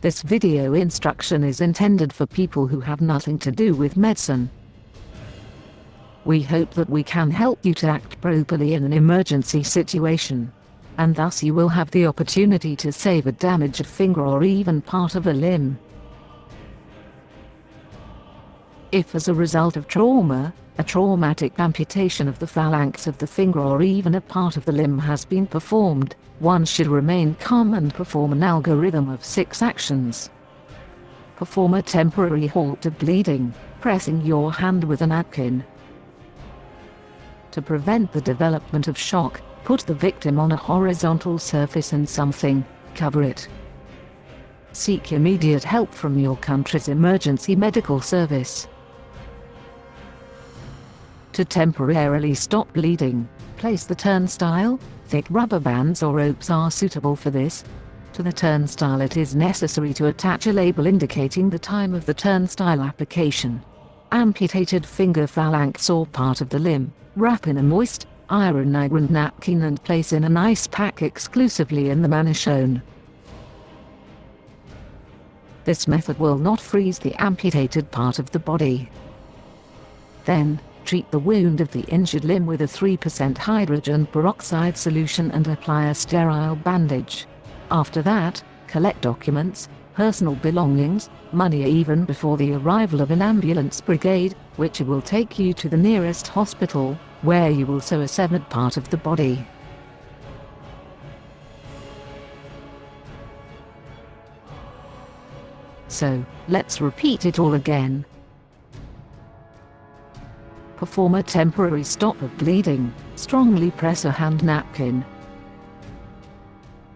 This video instruction is intended for people who have nothing to do with medicine. We hope that we can help you to act properly in an emergency situation. And thus you will have the opportunity to save a damaged finger or even part of a limb. If as a result of trauma, a traumatic amputation of the phalanx of the finger or even a part of the limb has been performed, one should remain calm and perform an algorithm of six actions. Perform a temporary halt of bleeding, pressing your hand with a napkin. To prevent the development of shock, put the victim on a horizontal surface and something, cover it. Seek immediate help from your country's emergency medical service to temporarily stop bleeding, place the turnstile, thick rubber bands or ropes are suitable for this. To the turnstile it is necessary to attach a label indicating the time of the turnstile application. Amputated finger phalanx or part of the limb, wrap in a moist, iron iron napkin and place in an ice pack exclusively in the manner shown. This method will not freeze the amputated part of the body. Then, treat the wound of the injured limb with a 3% hydrogen peroxide solution and apply a sterile bandage. After that, collect documents, personal belongings, money even before the arrival of an ambulance brigade, which will take you to the nearest hospital, where you will sew a severed part of the body. So, let's repeat it all again perform a temporary stop of bleeding, strongly press a hand napkin.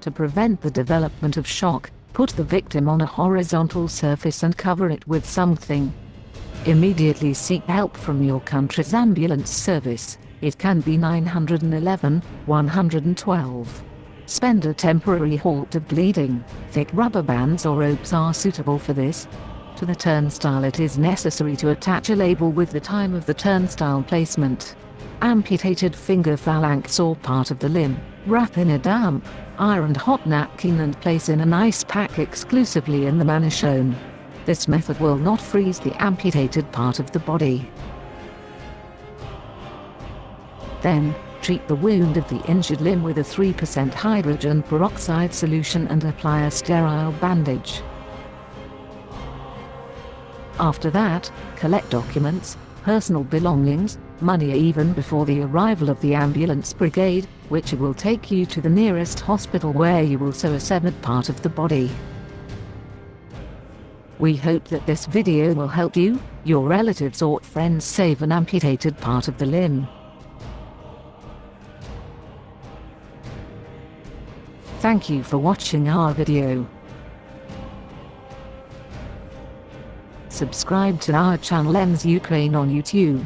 To prevent the development of shock, put the victim on a horizontal surface and cover it with something. Immediately seek help from your country's ambulance service, it can be 911, 112. Spend a temporary halt of bleeding, thick rubber bands or ropes are suitable for this, to the turnstile it is necessary to attach a label with the time of the turnstile placement. Amputated finger phalanx or part of the limb, wrap in a damp, ironed hot napkin and place in an ice pack exclusively in the manner shown. This method will not freeze the amputated part of the body. Then, treat the wound of the injured limb with a 3% hydrogen peroxide solution and apply a sterile bandage. After that, collect documents, personal belongings, money even before the arrival of the ambulance brigade, which will take you to the nearest hospital where you will sew a severed part of the body. We hope that this video will help you, your relatives or friends save an amputated part of the limb. Thank you for watching our video. Subscribe to our channel EMS Ukraine on YouTube.